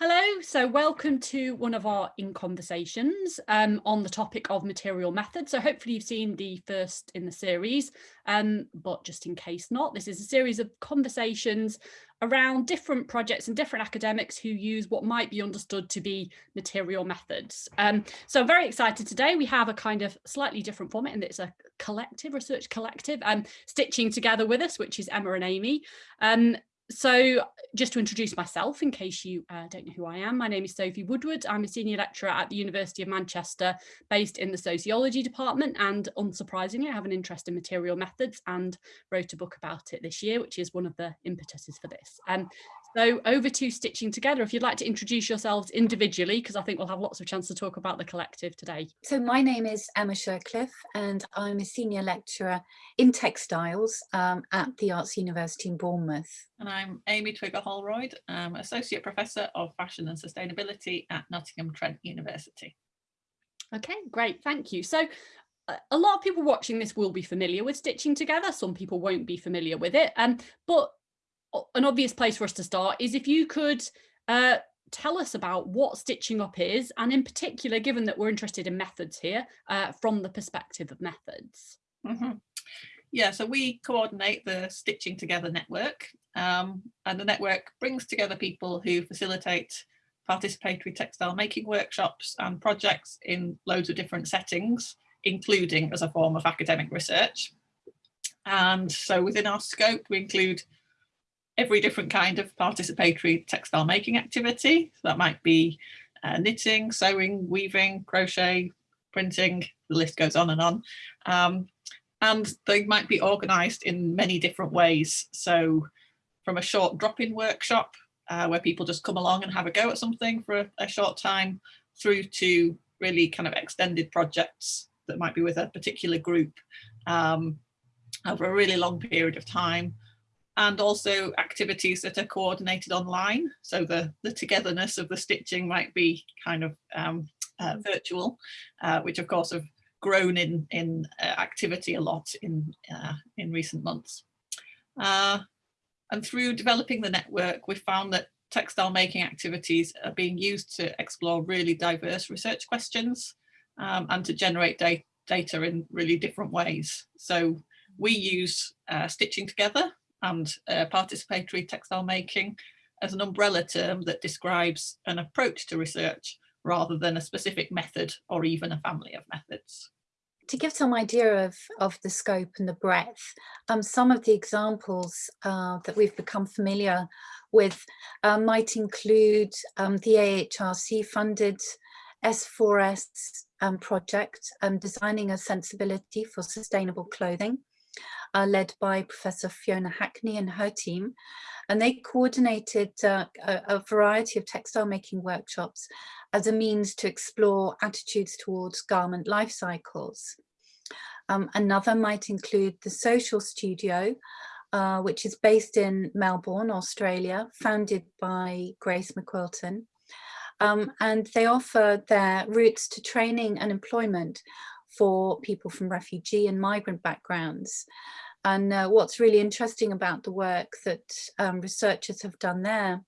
Hello, so welcome to one of our in conversations um, on the topic of material methods. So hopefully you've seen the first in the series, um, but just in case not, this is a series of conversations around different projects and different academics who use what might be understood to be material methods. Um, so I'm very excited today. We have a kind of slightly different format and it's a collective research collective and um, stitching together with us, which is Emma and Amy. So just to introduce myself in case you uh, don't know who I am, my name is Sophie Woodward. I'm a senior lecturer at the University of Manchester based in the sociology department and unsurprisingly I have an interest in material methods and wrote a book about it this year which is one of the impetuses for this. Um, so over to Stitching Together, if you'd like to introduce yourselves individually, because I think we'll have lots of chance to talk about the collective today. So my name is Emma Shercliff and I'm a senior lecturer in textiles um, at the Arts University in Bournemouth. And I'm Amy Twigger-Holroyd, I'm Associate Professor of Fashion and Sustainability at Nottingham Trent University. Okay, great, thank you. So a lot of people watching this will be familiar with stitching together some people won't be familiar with it um, but an obvious place for us to start is if you could uh, tell us about what stitching up is and in particular given that we're interested in methods here uh, from the perspective of methods mm -hmm. yeah so we coordinate the stitching together network um, and the network brings together people who facilitate participatory textile making workshops and projects in loads of different settings including as a form of academic research and so within our scope we include every different kind of participatory textile making activity. So that might be uh, knitting, sewing, weaving, crochet, printing, the list goes on and on. Um, and they might be organised in many different ways. So from a short drop-in workshop uh, where people just come along and have a go at something for a, a short time through to really kind of extended projects that might be with a particular group um, over a really long period of time and also activities that are coordinated online. So the, the togetherness of the stitching might be kind of um, uh, virtual, uh, which of course have grown in, in uh, activity a lot in, uh, in recent months. Uh, and through developing the network, we found that textile making activities are being used to explore really diverse research questions um, and to generate da data in really different ways. So we use uh, Stitching Together and uh, participatory textile making as an umbrella term that describes an approach to research rather than a specific method or even a family of methods. To give some idea of, of the scope and the breadth, um, some of the examples uh, that we've become familiar with uh, might include um, the AHRC funded S4S um, project, um, designing a sensibility for sustainable clothing uh, led by Professor Fiona Hackney and her team. And they coordinated uh, a, a, variety of textile making workshops as a means to explore attitudes towards garment life cycles. Um, another might include the Social Studio, uh, which is based in Melbourne, Australia, founded by Grace McQuilten. Um, and they offer their routes to training and employment for people from refugee and migrant backgrounds. And uh, what's really interesting about the work that um, researchers have done there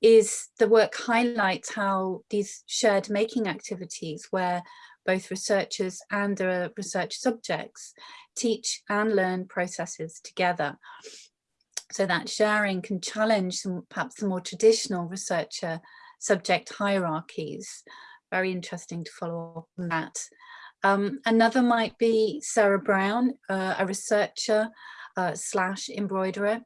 is the work highlights how these shared making activities where both researchers and the research subjects teach and learn processes together. So that sharing can challenge some perhaps the more traditional researcher subject hierarchies. Very interesting to follow up on that. Um, another might be Sarah Brown, uh, a researcher uh, slash embroiderer,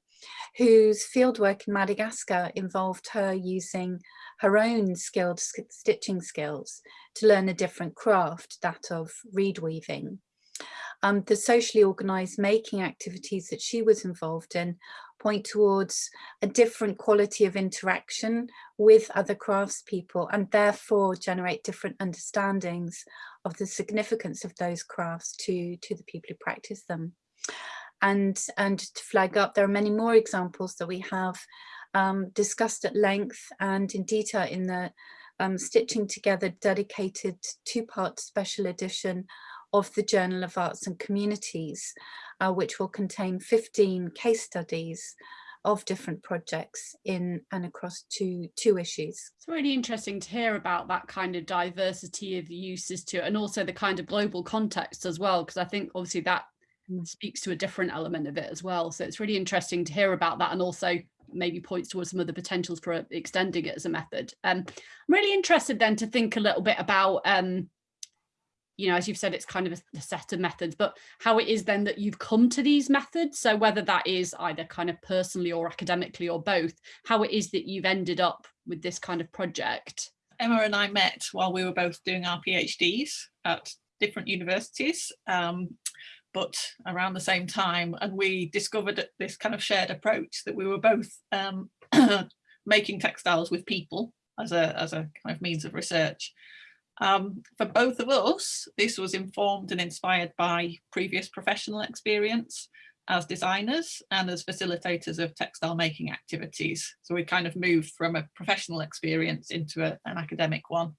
whose fieldwork in Madagascar involved her using her own skilled stitching skills to learn a different craft, that of reed weaving. Um, the socially organised making activities that she was involved in point towards a different quality of interaction with other craftspeople and therefore generate different understandings of the significance of those crafts to, to the people who practice them. And, and to flag up, there are many more examples that we have um, discussed at length and in detail in the um, Stitching Together dedicated two-part special edition of the Journal of Arts and Communities, uh, which will contain 15 case studies of different projects in and across two two issues. It's really interesting to hear about that kind of diversity of uses to it and also the kind of global context as well because I think obviously that Mm. speaks to a different element of it as well so it's really interesting to hear about that and also maybe points towards some of the potentials for extending it as a method. Um, I'm really interested then to think a little bit about um, you know, as you've said, it's kind of a, set of methods, but how it is then that you've come to these methods. So whether that is either kind of personally or academically or both, how it is that you've ended up with this kind of project. Emma and I met while we were both doing our PhDs at different universities, um, but around the same time. And we discovered this kind of shared approach that we were both um, making textiles with people as a, as a kind of means of research. Um, for both of us, this was informed and inspired by previous professional experience as designers and as facilitators of textile making activities. So we kind of moved from a professional experience into a, an academic one.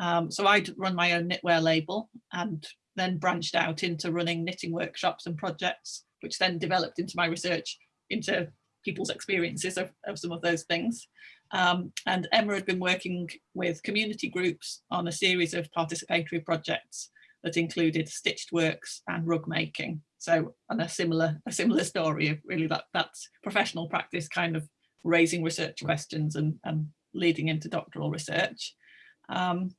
Um, so I'd run my own knitwear label and then branched out into running knitting workshops and projects, which then developed into my research into people's experiences of, of some of those things. Um, and Emma had been working with community groups on a series of participatory projects that included stitched works and rug making. So and a similar a similar story of really that that's professional practice kind of raising research questions and, and leading into doctoral research. Um,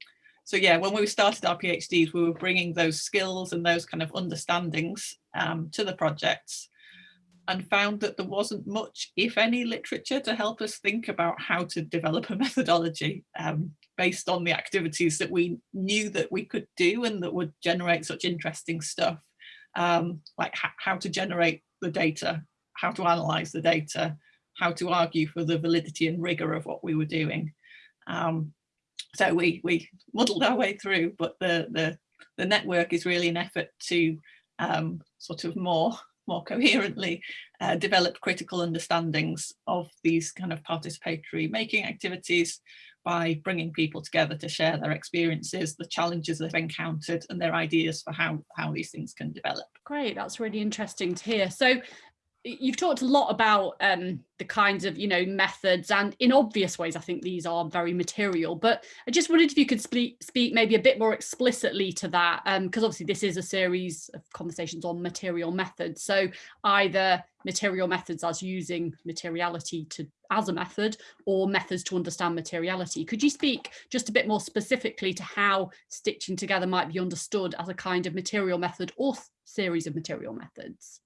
so yeah, when we started our PhDs, we were bringing those skills and those kind of understandings um, to the projects and found that there wasn't much, if any, literature to help us think about how to develop a methodology um, based on the activities that we knew that we could do and that would generate such interesting stuff, um, like how to generate the data, how to analyze the data, how to argue for the validity and rigor of what we were doing. Um, so we we muddled our way through, but the the the network is really an effort to um, sort of more more coherently uh, develop critical understandings of these kind of participatory making activities by bringing people together to share their experiences, the challenges they've encountered and their ideas for how, how these things can develop. Great, that's really interesting to hear. So you've talked a lot about um, the kinds of you know methods and in obvious ways I think these are very material but I just wondered if you could speak speak maybe a bit more explicitly to that because um, obviously this is a series of conversations on material methods. So either material methods as using materiality to as a method or methods to understand materiality. Could you speak just a bit more specifically to how stitching together might be understood as a kind of material method or series of material methods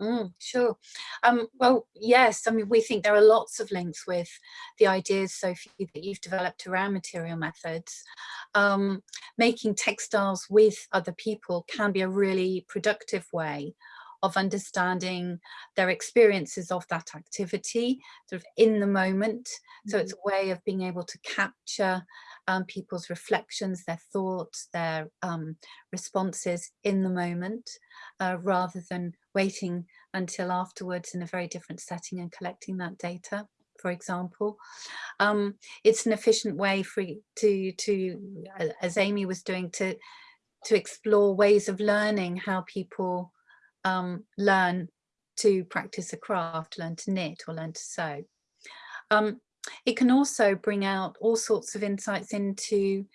Mm, sure. Um, well, yes, I mean, we think there are lots of links with the ideas, Sophie, that you've developed around material methods. Um, making textiles with other people can be a really productive way of understanding their experiences of that activity sort of in the moment. Mm -hmm. So it's mm-hmm. a way of being able to capture um, people's reflections, their thoughts, their um, responses in the moment, uh, rather than waiting until afterwards in a very different setting and collecting that data for example. Um, it's an efficient way for to to as Amy was doing to to explore ways of learning how people um, learn to practice a craft, learn to knit or learn to sew. Um, it can also bring out all sorts of insights into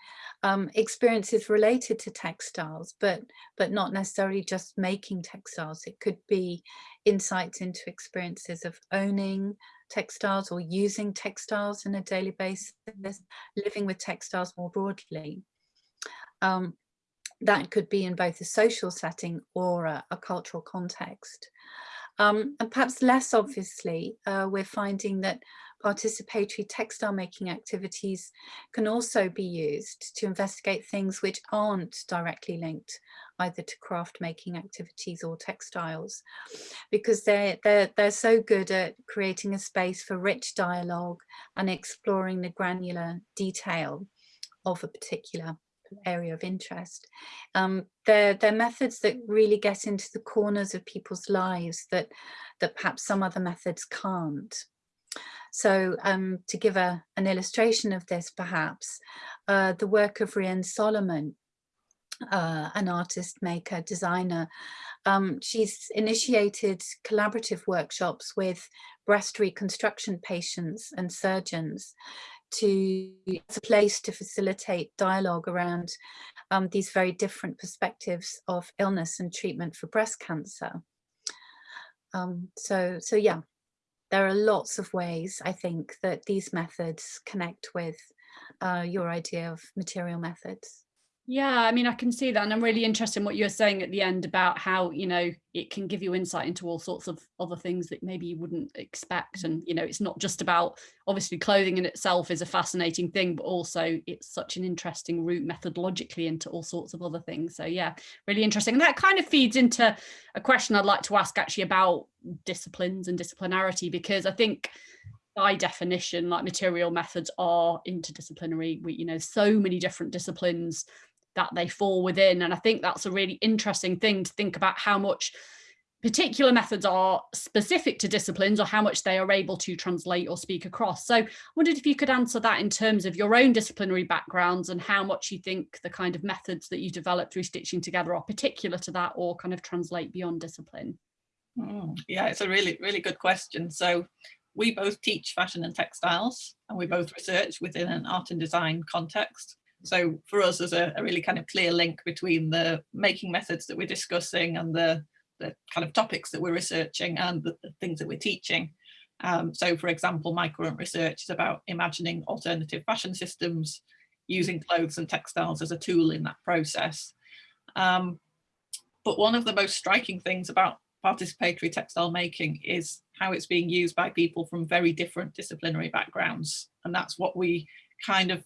um, experiences related to textiles, but, but not necessarily just making textiles. It could be insights into experiences of owning textiles or using textiles on a daily basis, living with textiles more broadly. Um, that could be in both a social setting or a, a cultural context. Um, and perhaps less obviously, uh, we're finding that participatory textile making activities can also be used to investigate things which aren't directly linked either to craft making activities or textiles because they're, they're, they're so good at creating a space for rich dialogue and exploring the granular detail of a particular area of interest. Um, they're, they're methods that really get into the corners of people's lives that, that perhaps some other methods can't. So um, to give a, an illustration of this, perhaps, uh, the work of Rhian Solomon uh, an artist, maker, designer. Um, she's initiated collaborative workshops with breast reconstruction patients and surgeons to it's a place to facilitate dialogue around um, these very different perspectives of illness and treatment for breast cancer. Um, so, so yeah, there are lots of ways I think that these methods connect with uh, your idea of material methods. Yeah, I mean, I can see that. And I'm really interested in what you're saying at the end about how, you know, it can give you insight into all sorts of other things that maybe you wouldn't expect. And, you know, it's not just about obviously clothing in itself is a fascinating thing, but also it's such an interesting route methodologically into all sorts of other things. So yeah, really interesting. And that kind of feeds into a question I'd like to ask actually about disciplines and disciplinarity, because I think by definition, like material methods are interdisciplinary. We, you know, so many different disciplines that they fall within. And I think that's a really interesting thing to think about how much particular methods are specific to disciplines or how much they are able to translate or speak across. So I wondered if you could answer that in terms of your own disciplinary backgrounds and how much you think the kind of methods that you develop through stitching together are particular to that or kind of translate beyond discipline. Mm, yeah, it's a really, really good question. So we both teach fashion and textiles and we both research within an art and design context. So for us, there's a, a, really kind of clear link between the making methods that we're discussing and the, the kind of topics that we're researching and the, the things that we're teaching. Um, so for example, my current research is about imagining alternative fashion systems using clothes and textiles as a tool in that process. Um, but one of the most striking things about participatory textile making is how it's being used by people from very different disciplinary backgrounds. And that's what we kind of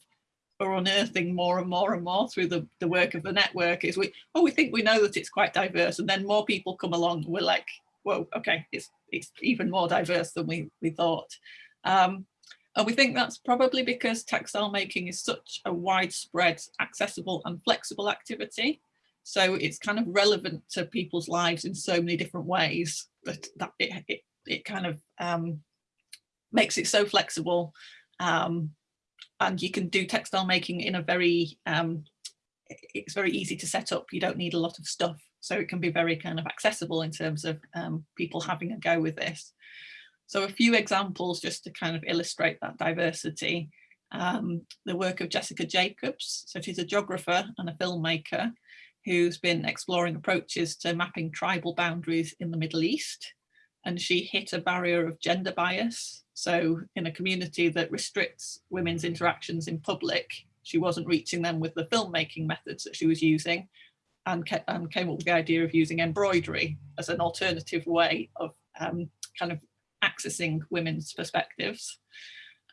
are unearthing more and more and more through the, the work of the network is we, oh, we think we know that it's quite diverse and then more people come along we're like, whoa, okay, it's, it's even more diverse than we, we thought. Um, and we think that's probably because textile making is such a widespread, accessible and flexible activity. So it's kind of relevant to people's lives in so many different ways that, that it, it, it kind of um, makes it so flexible um, and you can do textile making in a very um, it's very easy to set up. You don't need a lot of stuff. So it can be very kind of accessible in terms of um, people having a go with this. So a few examples just to kind of illustrate that diversity. Um, the work of Jessica Jacobs. So she's a geographer and a filmmaker who's been exploring approaches to mapping tribal boundaries in the Middle East. And she hit a barrier of gender bias so in a community that restricts women's interactions in public, she wasn't reaching them with the filmmaking methods that she was using and, and came up with the idea of using embroidery as an alternative way of um, kind of accessing women's perspectives.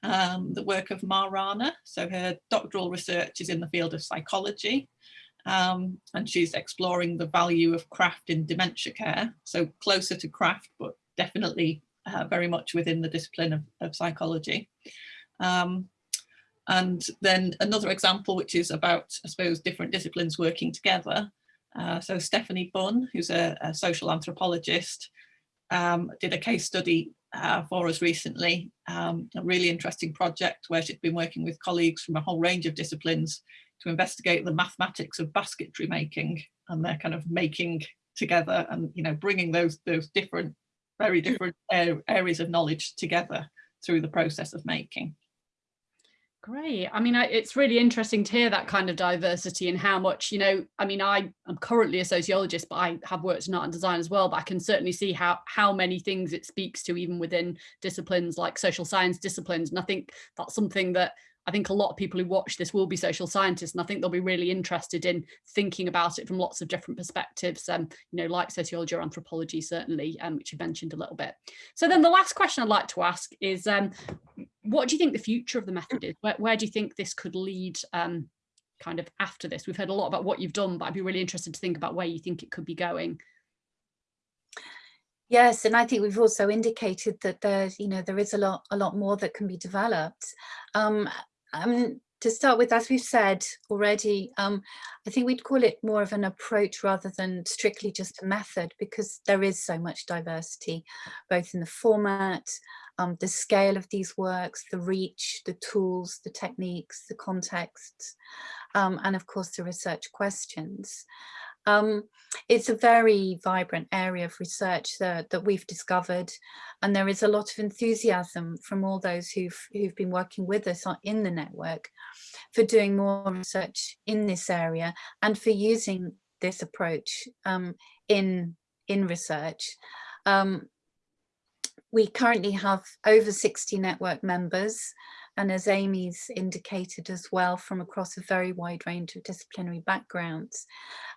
Um, the work of Mah Rana, so her doctoral research is in the field of psychology um, and she's exploring the value of craft in dementia care, so closer to craft but definitely uh, very much within the discipline of, of psychology. Um, and then another example, which is about, I suppose, different disciplines working together. Uh, so Stephanie Bunn, who's a, a social anthropologist, um, did a case study uh, for us recently, um, a really interesting project where she'd been working with colleagues from a whole range of disciplines to investigate the mathematics of basketry making and their kind of making together and you know bringing those those different very different areas of knowledge together through the process of making. Great. I mean, I, it's really interesting to hear that kind of diversity and how much, you know, I mean, I am currently a sociologist, but I have worked in art and design as well, but I can certainly see how, how many things it speaks to even within disciplines like social science disciplines. And I think that's something that I think a lot of people who watch this will be social scientists, and I think they'll be really interested in thinking about it from lots of different perspectives, um, you know, like sociology or anthropology, certainly, um, which you mentioned a little bit. So then the last question I'd like to ask is, um, what do you think the future of the method is? Where, where do you think this could lead um, kind of after this? We've heard a lot about what you've done, but I'd be really interested to think about where you think it could be going. Yes, and I think we've also indicated that there's, you know, there is a lot, a lot more that can be developed. Um, um, to start with, as we've said already, um, I think we'd call it more of an approach rather than strictly just a method because there is so much diversity, both in the format, um, the scale of these works, the reach, the tools, the techniques, the contexts, um, and of course the research questions. Um, it's a very vibrant area of research that, that we've discovered and there is a lot of enthusiasm from all those who've, who've been working with us in the network for doing more research in this area and for using this approach um, in, in research. Um, we currently have over 60 network members and as Amy's indicated as well from across a very wide range of disciplinary backgrounds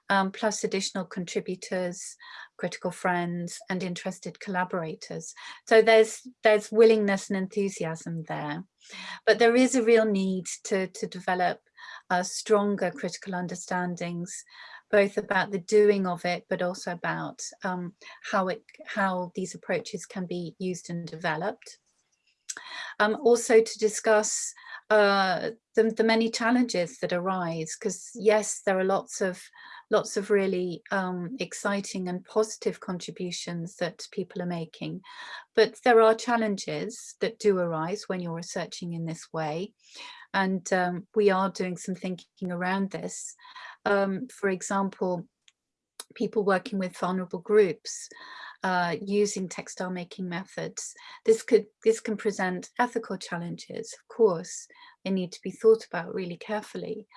um, plus additional contributors, critical friends and interested collaborators. So there's there's willingness and enthusiasm there. But there is a real need to, to develop uh, stronger critical understandings both about the doing of it, but also about um, how it how these approaches can be used and developed. Um, also to discuss uh, the, the many challenges that arise, because yes, there are lots of lots of really um, exciting and positive contributions that people are making. But there are challenges that do arise when you're researching in this way. And um, we are doing some thinking around this. Um, for example, people working with vulnerable groups uh, using textile making methods. This could this can present ethical challenges, of course. They need to be thought about really carefully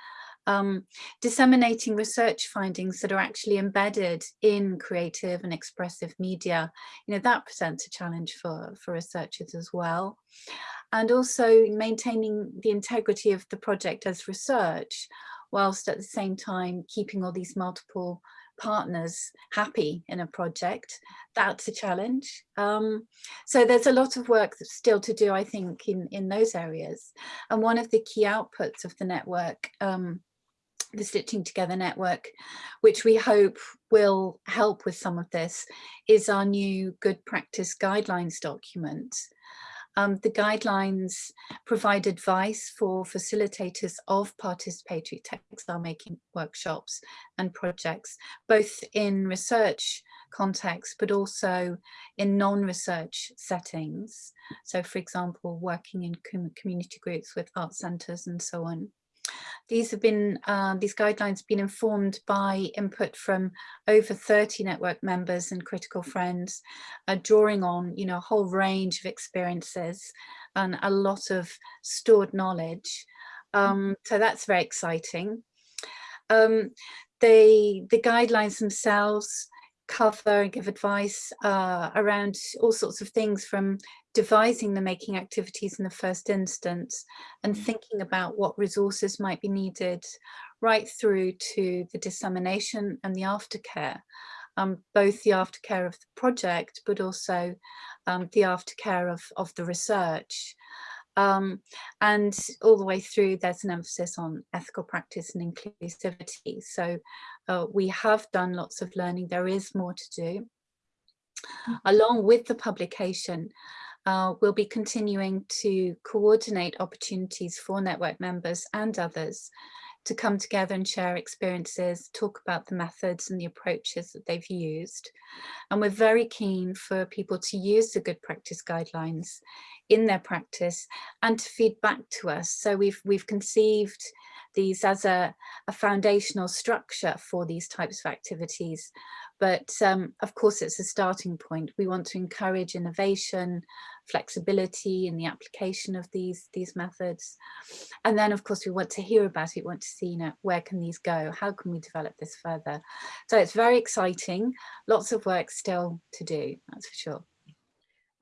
um, disseminating research findings that are actually embedded in creative and expressive media, you know, that presents a challenge for, for researchers as well. And also maintaining the integrity of the project as research, whilst at the same time keeping all these multiple partners happy in a project that's a challenge um, so there's a lot of work still to do I think in in those areas and one of the key outputs of the network um, the Stitching Together Network, which we hope will help with some of this, is our new Good Practice Guidelines document. Um, the guidelines provide advice for facilitators of participatory textile making workshops and projects, both in research context, but also in non-research settings. So for example, working in com community groups with art centres and so on. These have been, uh, these guidelines have been informed by input from over 30 network members and critical friends, uh, drawing on, you know, a whole range of experiences and a lot of stored knowledge. Um, so that's very exciting. Um, they, the guidelines themselves cover and give advice uh, around all sorts of things from devising the making activities in the first instance and mm. thinking about what resources might be needed right through to the dissemination and the aftercare, um, both the aftercare of the project, but also um, the aftercare of, of the research. Um, and all the way through, there's an emphasis on ethical practice and inclusivity. So uh, we have done lots of learning. There is more to do. Mm. Along with the publication, uh, we'll be continuing to coordinate opportunities for network members and others to come together and share experiences, talk about the methods and the approaches that they've used. And we're very keen for people to use the good practice guidelines in their practice and to feed back to us. So we've, we've conceived these as a, a foundational structure for these types of activities. But um, of course, it's a starting point. We want to encourage innovation, flexibility in the application of these, these methods. And then, of course, we want to hear about it, we want to see, you know, where can these go? How can we develop this further? So it's very exciting. Lots of work still to do, that's for sure.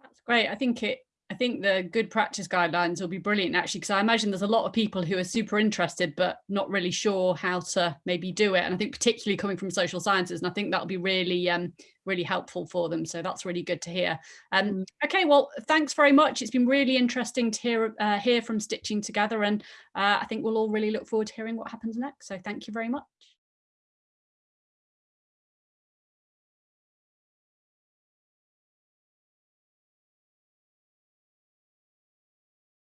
That's great. I think it I think the good practice guidelines will be brilliant actually because I imagine there's a lot of people who are super interested but not really sure how to maybe do it. And I think particularly coming from social sciences and I think that'll be really um really helpful for them. So that's really good to hear. Um mm. okay well thanks very much. It's been really interesting to hear uh, hear from stitching together and uh, I think we'll all really look forward to hearing what happens next. So thank you very much